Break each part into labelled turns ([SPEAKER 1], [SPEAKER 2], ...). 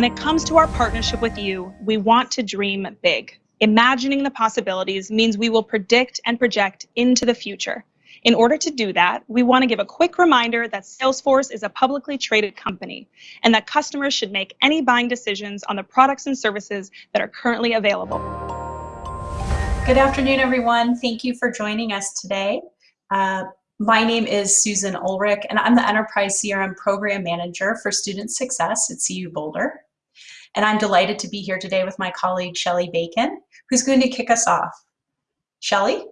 [SPEAKER 1] When it comes to our partnership with you, we want to dream big. Imagining the possibilities means we will predict and project into the future. In order to do that, we want to give a quick reminder that Salesforce is a publicly traded company and that customers should make any buying decisions on the products and services that are currently available.
[SPEAKER 2] Good afternoon, everyone. Thank you for joining us today. Uh, my name is Susan Ulrich, and I'm the Enterprise CRM Program Manager for Student Success at CU Boulder. And I'm delighted to be here today with my colleague, Shelly Bacon, who's going to kick us off. Shelly?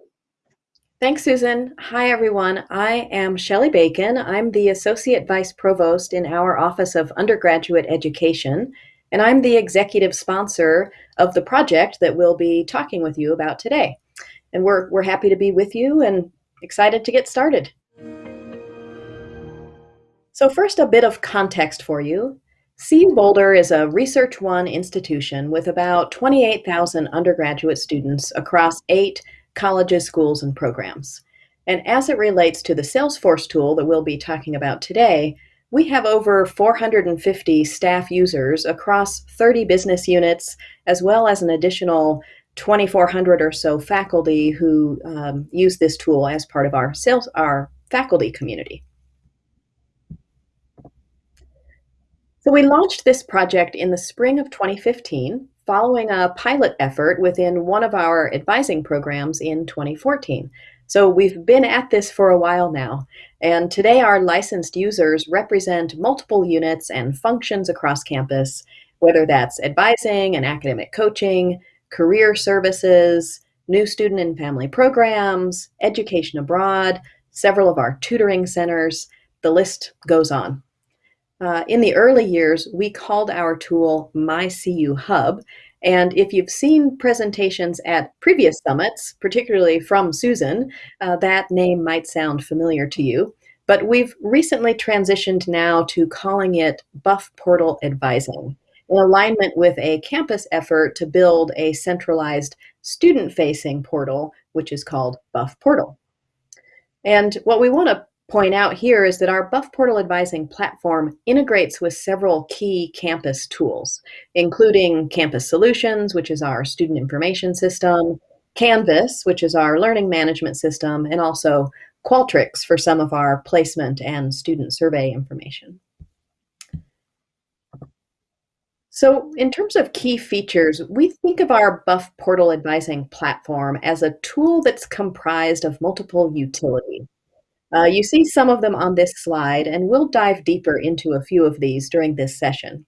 [SPEAKER 3] Thanks, Susan. Hi, everyone. I am Shelly Bacon. I'm the Associate Vice Provost in our Office of Undergraduate Education, and I'm the executive sponsor of the project that we'll be talking with you about today. And we're, we're happy to be with you and excited to get started. So first, a bit of context for you. CU Boulder is a Research One institution with about 28,000 undergraduate students across eight colleges, schools, and programs. And as it relates to the Salesforce tool that we'll be talking about today, we have over 450 staff users across 30 business units, as well as an additional 2,400 or so faculty who um, use this tool as part of our sales, our faculty community. So we launched this project in the spring of 2015 following a pilot effort within one of our advising programs in 2014. So we've been at this for a while now, and today our licensed users represent multiple units and functions across campus, whether that's advising and academic coaching, career services, new student and family programs, education abroad, several of our tutoring centers, the list goes on. Uh, in the early years, we called our tool MyCU Hub. And if you've seen presentations at previous summits, particularly from Susan, uh, that name might sound familiar to you. But we've recently transitioned now to calling it Buff Portal Advising, in alignment with a campus effort to build a centralized student-facing portal, which is called Buff Portal. And what we want to point out here is that our Buff Portal Advising platform integrates with several key campus tools, including Campus Solutions, which is our student information system, Canvas, which is our learning management system, and also Qualtrics for some of our placement and student survey information. So in terms of key features, we think of our Buff Portal Advising platform as a tool that's comprised of multiple utilities. Uh, you see some of them on this slide, and we'll dive deeper into a few of these during this session.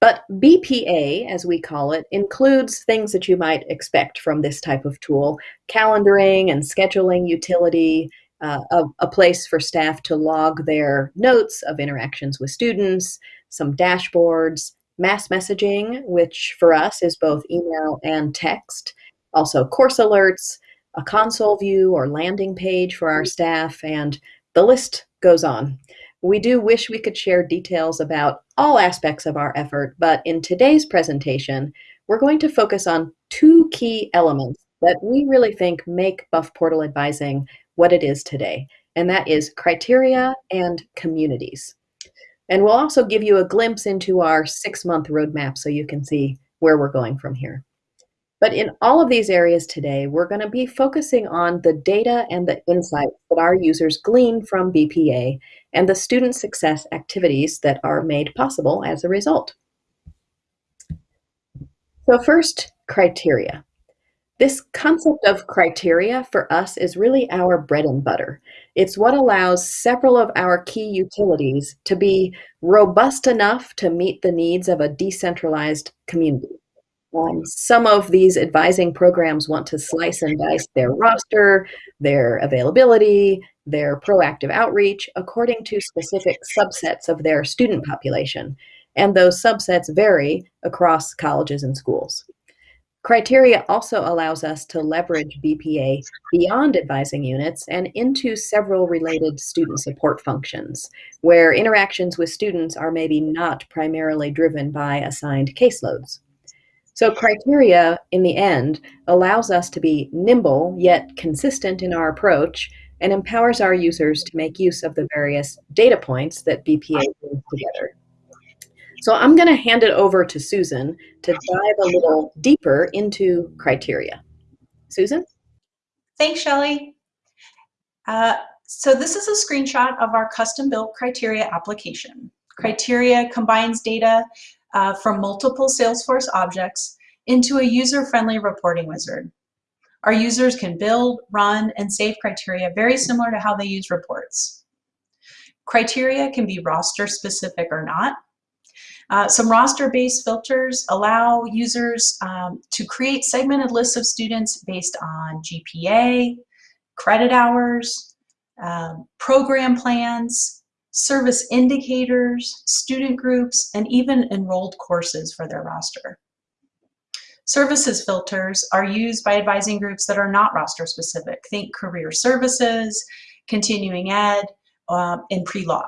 [SPEAKER 3] But BPA, as we call it, includes things that you might expect from this type of tool, calendaring and scheduling utility, uh, a, a, place for staff to log their notes of interactions with students, some dashboards, mass messaging, which for us is both email and text, also course alerts, a console view or landing page for our mm. staff, and the list goes on. We do wish we could share details about all aspects of our effort, but in today's presentation, we're going to focus on two key elements that we really think make Buff Portal Advising what it is today, and that is criteria and communities. And we'll also give you a glimpse into our six-month roadmap so you can see where we're going from here. But in all of these areas today, we're going to be focusing on the data and the insights that our users glean from BPA and the student success activities that are made possible as a result. So first, criteria. This concept of criteria for us is really our bread and butter. It's what allows several of our key utilities to be robust enough to meet the needs of a decentralized community. Um, some of these advising programs want to slice and dice their roster, their availability, their proactive outreach according to specific subsets of their student population. And those subsets vary across colleges and schools. Criteria also allows us to leverage BPA beyond advising units and into several related student support functions, where interactions with students are maybe not primarily driven by assigned caseloads. So criteria, in the end, allows us to be nimble yet consistent in our approach and empowers our users to make use of the various data points that BPA brings together. So I'm going to hand it over to Susan to dive a little deeper into criteria. Susan?
[SPEAKER 2] Thanks, Shelley. Uh, so this is a screenshot of our custom-built criteria application. Criteria combines data uh, from multiple Salesforce objects into a user-friendly reporting wizard. Our users can build, run, and save criteria very similar to how they use reports. Criteria can be roster specific or not. Uh, some roster-based filters allow users um, to create segmented lists of students based on GPA, credit hours, um, program plans, service indicators, student groups, and even enrolled courses for their roster. Services filters are used by advising groups that are not roster specific. Think career services, continuing ed, uh, and pre-law.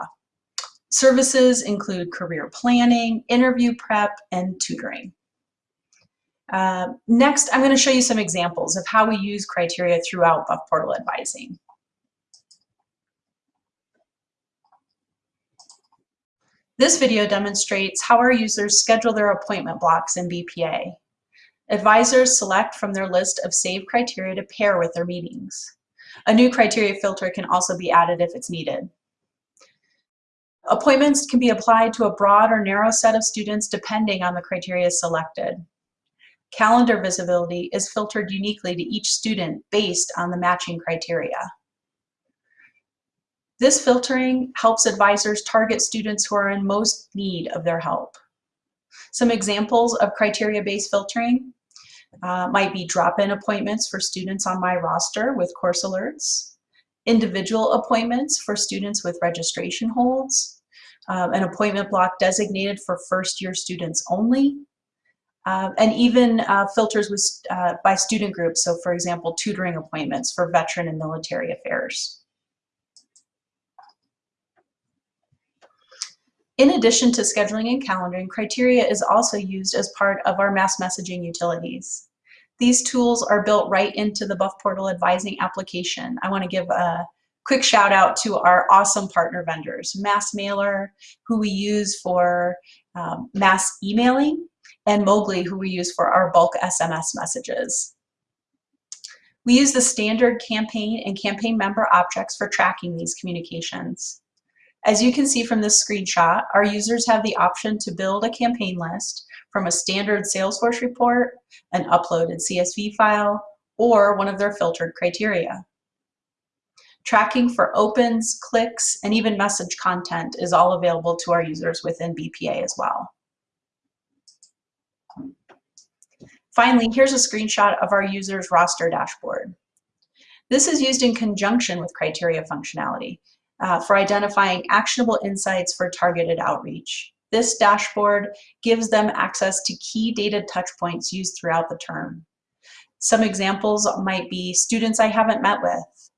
[SPEAKER 2] Services include career planning, interview prep, and tutoring. Uh, next, I'm going to show you some examples of how we use criteria throughout Buff Portal advising. This video demonstrates how our users schedule their appointment blocks in BPA. Advisors select from their list of saved criteria to pair with their meetings. A new criteria filter can also be added if it's needed. Appointments can be applied to a broad or narrow set of students depending on the criteria selected. Calendar visibility is filtered uniquely to each student based on the matching criteria. This filtering helps advisors target students who are in most need of their help. Some examples of criteria-based filtering uh, might be drop-in appointments for students on my roster with course alerts, individual appointments for students with registration holds, um, an appointment block designated for first year students only, uh, and even uh, filters with, uh, by student groups. So for example, tutoring appointments for veteran and military affairs. In addition to scheduling and calendaring, criteria is also used as part of our mass messaging utilities. These tools are built right into the Buff Portal advising application. I want to give a quick shout out to our awesome partner vendors, MassMailer, who we use for um, mass emailing, and Mogli, who we use for our bulk SMS messages. We use the standard campaign and campaign member objects for tracking these communications. As you can see from this screenshot, our users have the option to build a campaign list from a standard Salesforce report, an uploaded CSV file, or one of their filtered criteria. Tracking for opens, clicks, and even message content is all available to our users within BPA as well. Finally, here's a screenshot of our user's roster dashboard. This is used in conjunction with criteria functionality uh, for identifying actionable insights for targeted outreach. This dashboard gives them access to key data touchpoints used throughout the term. Some examples might be students I haven't met with,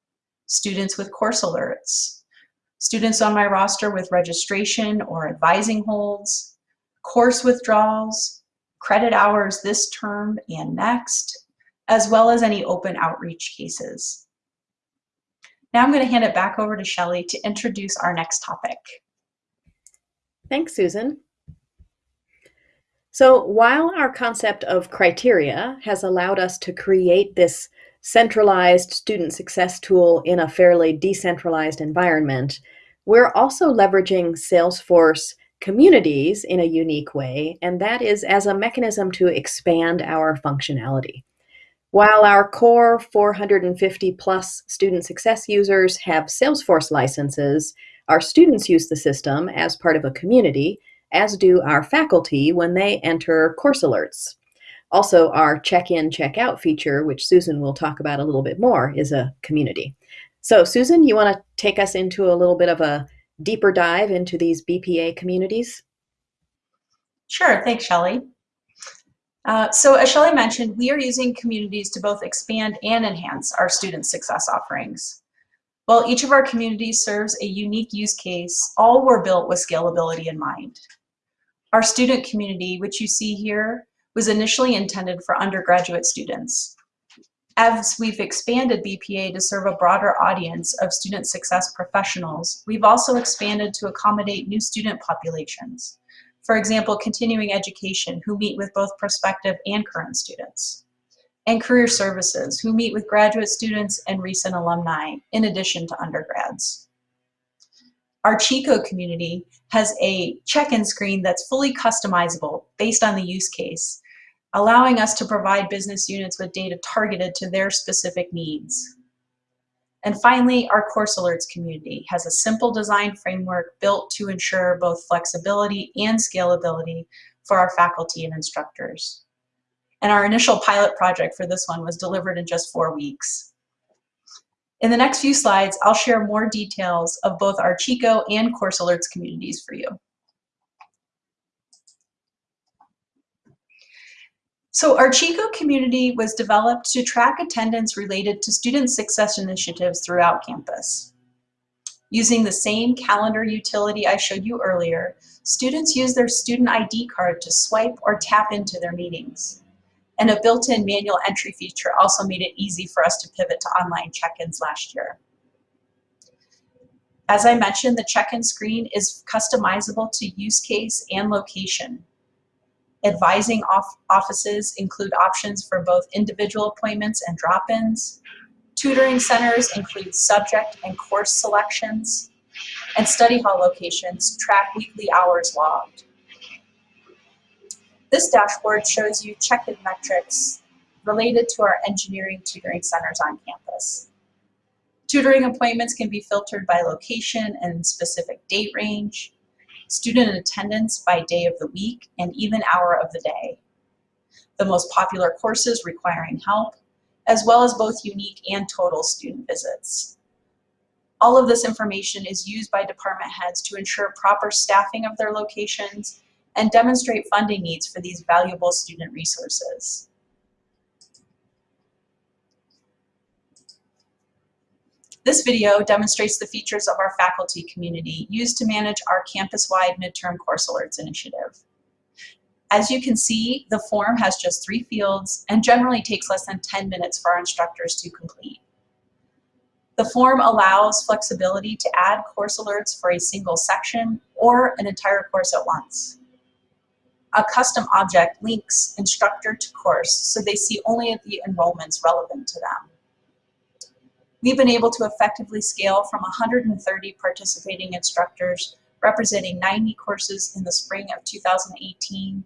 [SPEAKER 2] students with course alerts, students on my roster with registration or advising holds, course withdrawals, credit hours this term and next, as well as any open outreach cases. Now I'm going to hand it back over to Shelley to introduce our next topic.
[SPEAKER 3] Thanks, Susan. So while our concept of criteria has allowed us to create this centralized student success tool in a fairly decentralized environment, we're also leveraging Salesforce communities in a unique way, and that is as a mechanism to expand our functionality. While our core 450 plus student success users have Salesforce licenses, our students use the system as part of a community, as do our faculty when they enter course alerts. Also, our check-in, check-out feature, which Susan will talk about a little bit more, is a community. So Susan, you want to take us into a little bit of a deeper dive into these BPA communities?
[SPEAKER 2] Sure, thanks, Shelley. Uh, so as Shelley mentioned, we are using communities to both expand and enhance our student success offerings. While each of our communities serves a unique use case, all were built with scalability in mind. Our student community, which you see here, was initially intended for undergraduate students. As we've expanded BPA to serve a broader audience of student success professionals, we've also expanded to accommodate new student populations. For example, continuing education, who meet with both prospective and current students. And career services, who meet with graduate students and recent alumni, in addition to undergrads. Our CICO community has a check-in screen that's fully customizable based on the use case, allowing us to provide business units with data targeted to their specific needs. And finally, our course alerts community has a simple design framework built to ensure both flexibility and scalability for our faculty and instructors. And our initial pilot project for this one was delivered in just four weeks. In the next few slides, I'll share more details of both our CICO and Course Alerts communities for you. So our CICO community was developed to track attendance related to student success initiatives throughout campus. Using the same calendar utility I showed you earlier, students use their student ID card to swipe or tap into their meetings. And a built-in manual entry feature also made it easy for us to pivot to online check-ins last year. As I mentioned, the check-in screen is customizable to use case and location. Advising off offices include options for both individual appointments and drop-ins. Tutoring centers include subject and course selections. And study hall locations track weekly hours logged. This dashboard shows you check-in metrics related to our engineering tutoring centers on campus. Tutoring appointments can be filtered by location and specific date range student attendance by day of the week, and even hour of the day. The most popular courses requiring help, as well as both unique and total student visits. All of this information is used by department heads to ensure proper staffing of their locations and demonstrate funding needs for these valuable student resources. This video demonstrates the features of our faculty community used to manage our campus-wide midterm course alerts initiative. As you can see, the form has just three fields and generally takes less than 10 minutes for our instructors to complete. The form allows flexibility to add course alerts for a single section or an entire course at once. A custom object links instructor to course so they see only the enrollments relevant to them. We've been able to effectively scale from 130 participating instructors representing 90 courses in the spring of 2018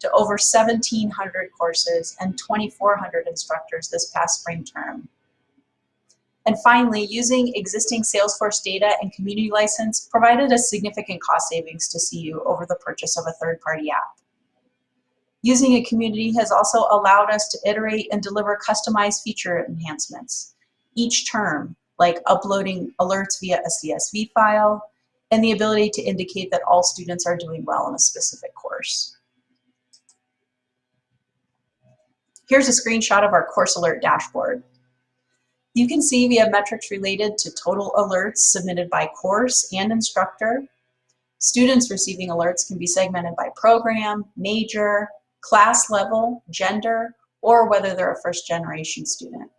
[SPEAKER 2] to over 1,700 courses and 2,400 instructors this past spring term. And finally, using existing Salesforce data and community license provided a significant cost savings to CU over the purchase of a third-party app. Using a community has also allowed us to iterate and deliver customized feature enhancements each term, like uploading alerts via a CSV file, and the ability to indicate that all students are doing well in a specific course. Here's a screenshot of our course alert dashboard. You can see we have metrics related to total alerts submitted by course and instructor. Students receiving alerts can be segmented by program, major, class level, gender, or whether they're a first generation student.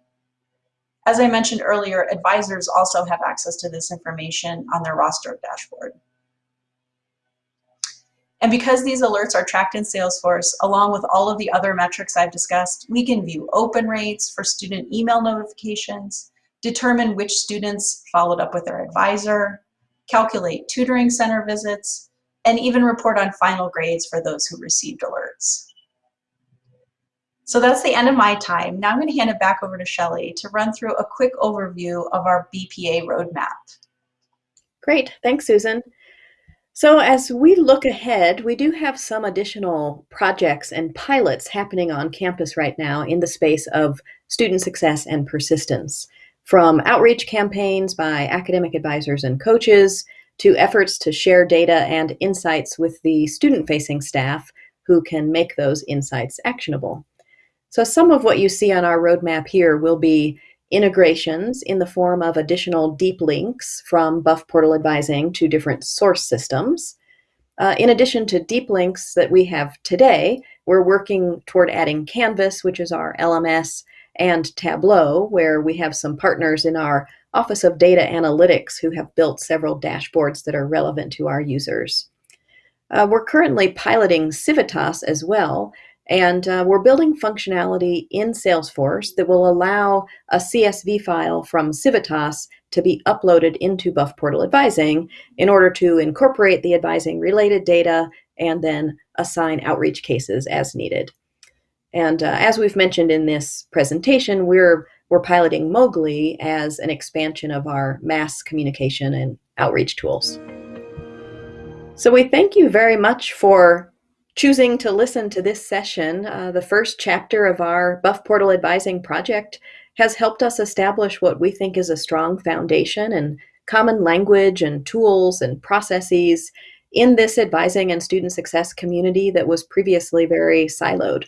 [SPEAKER 2] As I mentioned earlier, advisors also have access to this information on their roster dashboard. And because these alerts are tracked in Salesforce, along with all of the other metrics I've discussed, we can view open rates for student email notifications, determine which students followed up with their advisor, calculate tutoring center visits, and even report on final grades for those who received alerts. So that's the end of my time. Now I'm going to hand it back over to Shelly to run through a quick overview of our BPA roadmap.
[SPEAKER 3] Great, thanks Susan. So as we look ahead, we do have some additional projects and pilots happening on campus right now in the space of student success and persistence. From outreach campaigns by academic advisors and coaches to efforts to share data and insights with the student-facing staff who can make those insights actionable. So some of what you see on our roadmap here will be integrations in the form of additional deep links from Buff Portal Advising to different source systems. Uh, in addition to deep links that we have today, we're working toward adding Canvas, which is our LMS, and Tableau, where we have some partners in our Office of Data Analytics who have built several dashboards that are relevant to our users. Uh, we're currently piloting Civitas as well, and uh, we're building functionality in Salesforce that will allow a CSV file from Civitas to be uploaded into Buff Portal Advising in order to incorporate the advising related data and then assign outreach cases as needed. And uh, as we've mentioned in this presentation, we're, we're piloting Mogli as an expansion of our mass communication and outreach tools. So we thank you very much for choosing to listen to this session. Uh, the first chapter of our Buff Portal Advising project has helped us establish what we think is a strong foundation and common language and tools and processes in this advising and student success community that was previously very siloed.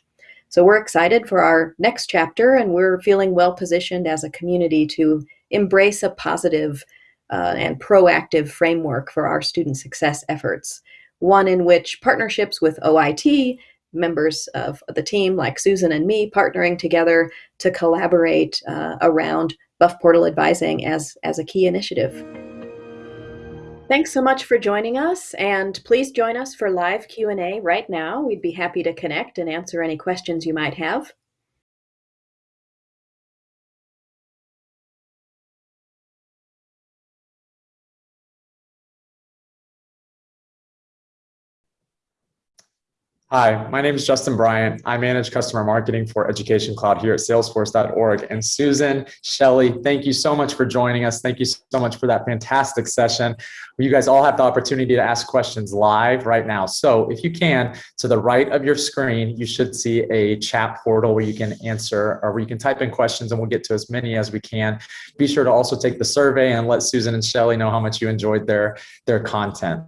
[SPEAKER 3] So we're excited for our next chapter and we're feeling well positioned as a community to embrace a positive uh, and proactive framework for our student success efforts. One in which partnerships with OIT, members of the team like Susan and me partnering together to collaborate uh, around Buff Portal Advising as, as a key initiative. Thanks so much for joining us and please join us for live Q&A right now. We'd be happy to connect and answer any questions you might have.
[SPEAKER 4] Hi, my name is Justin Bryant. I manage customer marketing for Education Cloud here at salesforce.org. And Susan, Shelly, thank you so much for joining us. Thank you so much for that fantastic session. You guys all have the opportunity to ask questions live right now. So if you can, to the right of your screen, you should see a chat portal where you can answer or where you can type in questions and we'll get to as many as we can. Be sure to also take the survey and let Susan and Shelly know how much you enjoyed their, their content.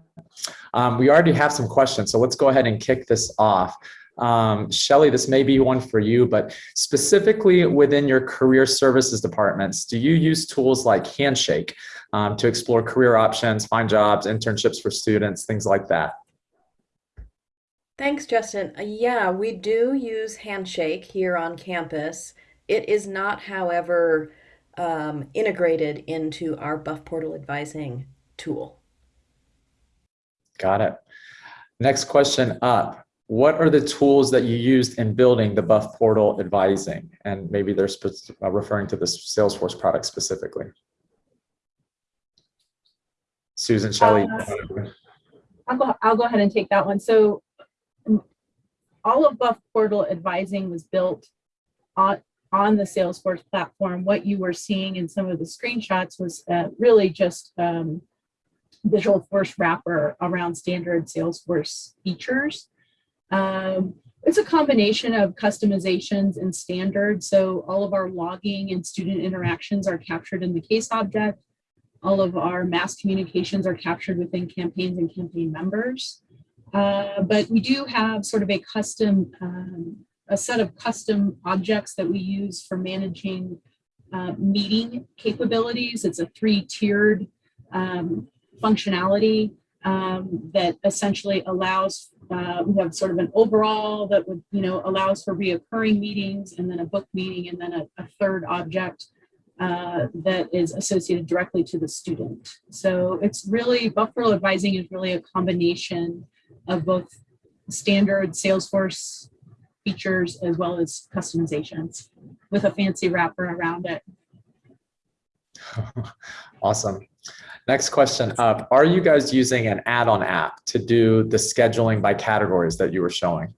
[SPEAKER 4] Um, we already have some questions, so let's go ahead and kick this off. Um, Shelly, this may be one for you, but specifically within your career services departments, do you use tools like Handshake um, to explore career options, find jobs, internships for students, things like that?
[SPEAKER 3] Thanks, Justin. Uh, yeah, we do use Handshake here on campus. It is not, however, um, integrated into our Buff Portal advising tool.
[SPEAKER 4] Got it. Next question up. What are the tools that you used in building the Buff portal advising? And maybe they're uh, referring to the Salesforce product specifically. Susan, Shelley.
[SPEAKER 5] Uh, I'll go, I'll go ahead and take that one. So all of Buff portal advising was built on, on the Salesforce platform. What you were seeing in some of the screenshots was uh, really just um, Visualforce wrapper around standard Salesforce features. Um, it's a combination of customizations and standards. So all of our logging and student interactions are captured in the case object. All of our mass communications are captured within campaigns and campaign members. Uh, but we do have sort of a custom, um, a set of custom objects that we use for managing uh, meeting capabilities. It's a three-tiered um, functionality um, that essentially allows, uh, we have sort of an overall that would, you know, allows for reoccurring meetings and then a book meeting and then a, a third object uh, that is associated directly to the student. So it's really, Buff Portal advising is really a combination of both standard Salesforce features as well as customizations with a fancy wrapper around it.
[SPEAKER 4] awesome. Next question up. Are you guys using an add-on app to do the scheduling by categories that you were showing?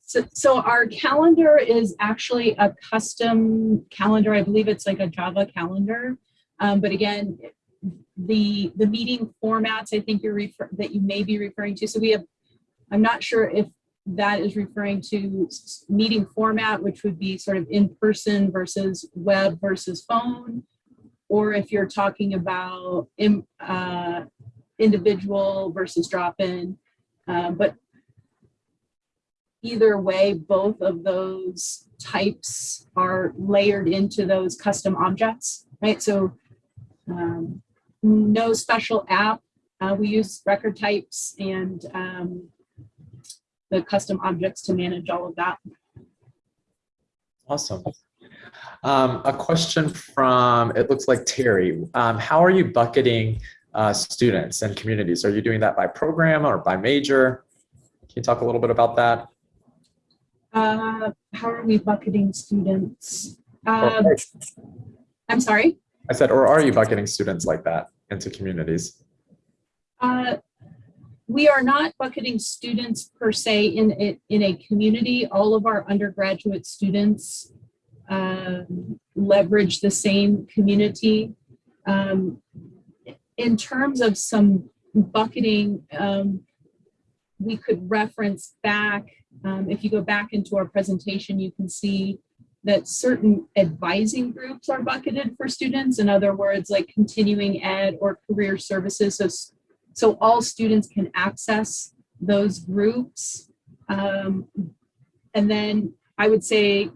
[SPEAKER 5] So, so our calendar is actually a custom calendar. I believe it's like a Java calendar. Um, but again, the the meeting formats I think you're refer that you may be referring to. So we have, I'm not sure if that is referring to meeting format, which would be sort of in person versus web versus phone or if you're talking about in, uh, individual versus drop-in. Uh, but either way, both of those types are layered into those custom objects, right? So um, no special app. Uh, we use record types and um, the custom objects to manage all of that.
[SPEAKER 4] Awesome. Um, a question from, it looks like Terry. Um, how are you bucketing uh, students and communities? Are you doing that by program or by major? Can you talk a little bit about that?
[SPEAKER 5] Uh, how are we bucketing students? Um, I'm sorry.
[SPEAKER 4] I said, or are you bucketing students like that into communities?
[SPEAKER 5] Uh, we are not bucketing students per se in it in a community. All of our undergraduate students um, leverage the same community. Um, in terms of some bucketing, um, we could reference back. Um, if you go back into our presentation, you can see that certain advising groups are bucketed for students. In other words, like continuing ed or career services. So so all students can access those groups. Um, and then I would say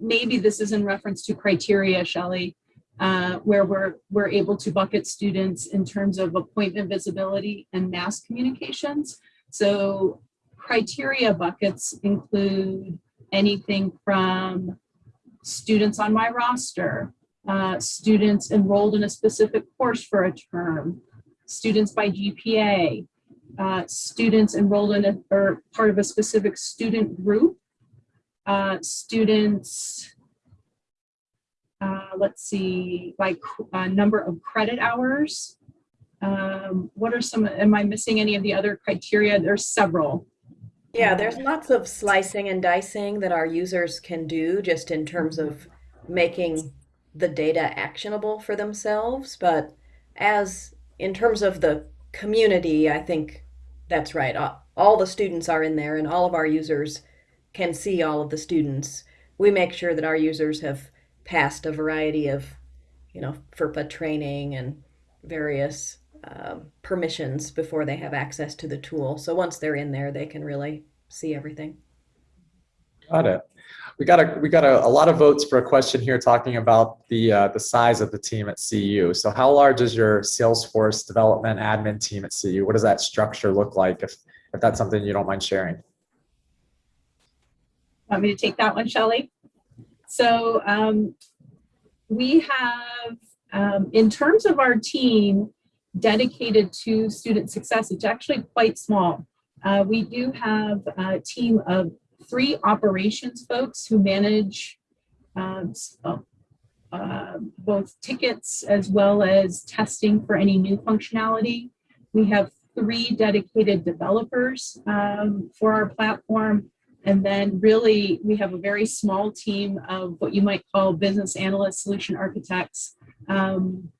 [SPEAKER 5] maybe this is in reference to criteria, Shelley, uh, where we're, we're able to bucket students in terms of appointment visibility and mass communications. So criteria buckets include anything from students on my roster, uh, students enrolled in a specific course for a term, students by GPA, uh, students enrolled in a, or part of a specific student group, uh, students, uh, let's see, by uh, number of credit hours. Um, what are some, am I missing any of the other criteria? There's several.
[SPEAKER 3] Yeah, there's lots of slicing and dicing that our users can do just in terms of making the data actionable for themselves. But as in terms of the community, I think that's right. All the students are in there and all of our users can see all of the students. We make sure that our users have passed a variety of, you know, FERPA training and various um, permissions before they have access to the tool. So once they're in there, they can really see everything.
[SPEAKER 4] Got it. We got a we got a, a lot of votes for a question here talking about the uh, the size of the team at CU. So how large is your Salesforce development admin team at CU? What does that structure look like? If if that's something you don't mind sharing.
[SPEAKER 5] Want me to take that one, Shelley? So um, we have, um, in terms of our team dedicated to student success, it's actually quite small. Uh, we do have a team of three operations folks who manage um, uh, both tickets as well as testing for any new functionality. We have three dedicated developers um, for our platform. And then really, we have a very small team of what you might call business analysts, solution architects, um,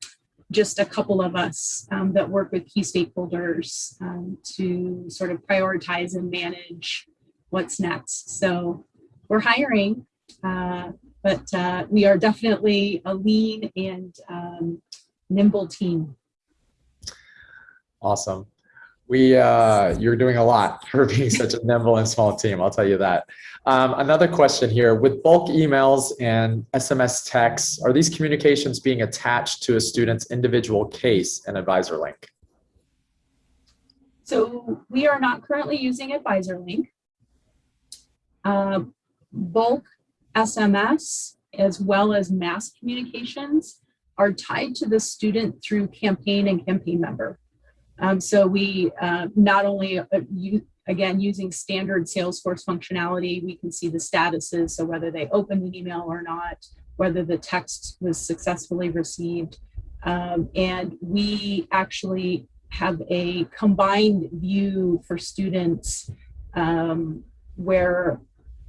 [SPEAKER 5] just a couple of us um, that work with key stakeholders um, to sort of prioritize and manage what's next. So we're hiring, uh, but uh, we are definitely a lean and um, nimble team.
[SPEAKER 4] Awesome. We uh, you're doing a lot for being such a nimble and small team. I'll tell you that. Um, another question here: With bulk emails and SMS texts, are these communications being attached to a student's individual case and advisor link?
[SPEAKER 5] So we are not currently using Advisor Link. Uh, bulk SMS as well as mass communications are tied to the student through campaign and campaign member. Um, so we uh, not only, uh, again, using standard Salesforce functionality, we can see the statuses, so whether they opened an email or not, whether the text was successfully received. Um, and we actually have a combined view for students um, where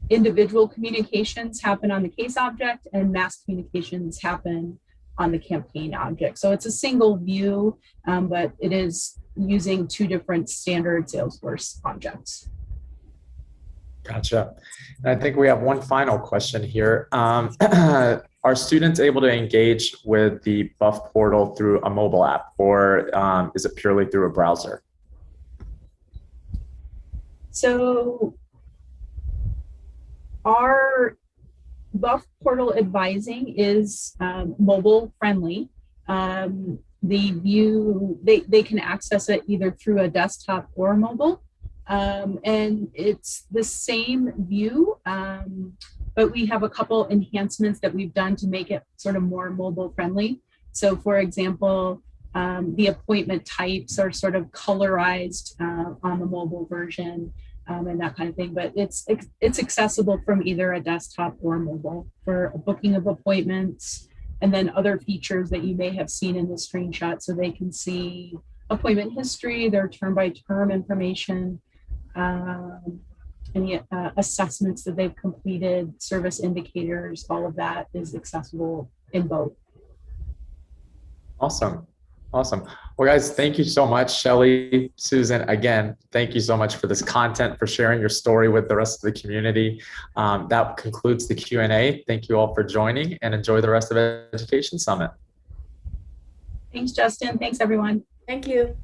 [SPEAKER 5] individual communications happen on the case object and mass communications happen on the campaign object. So it's a single view, um, but it is using two different standard Salesforce objects.
[SPEAKER 4] Gotcha. And I think we have one final question here. Um, are students able to engage with the Buff portal through a mobile app, or um, is it purely through a browser?
[SPEAKER 5] So our Buff portal advising is um, mobile friendly. Um, the view, they, they can access it either through a desktop or mobile. Um, and it's the same view, um, but we have a couple enhancements that we've done to make it sort of more mobile friendly. So for example, Um, the appointment types are sort of colorized uh, on the mobile version um, and that kind of thing. But it's it's accessible from either a desktop or mobile for booking of appointments, and then other features that you may have seen in the screenshot, so they can see appointment history, their term by term information, um, any uh, assessments that they've completed, service indicators, all of that is accessible in both.
[SPEAKER 4] Awesome. Awesome. Well, guys, thank you so much. Shelly, Susan, again, thank you so much for this content, for sharing your story with the rest of the community. Um, that concludes the Q&A. Thank you all for joining and enjoy the rest of Education Summit.
[SPEAKER 5] Thanks, Justin. Thanks, everyone.
[SPEAKER 3] Thank you.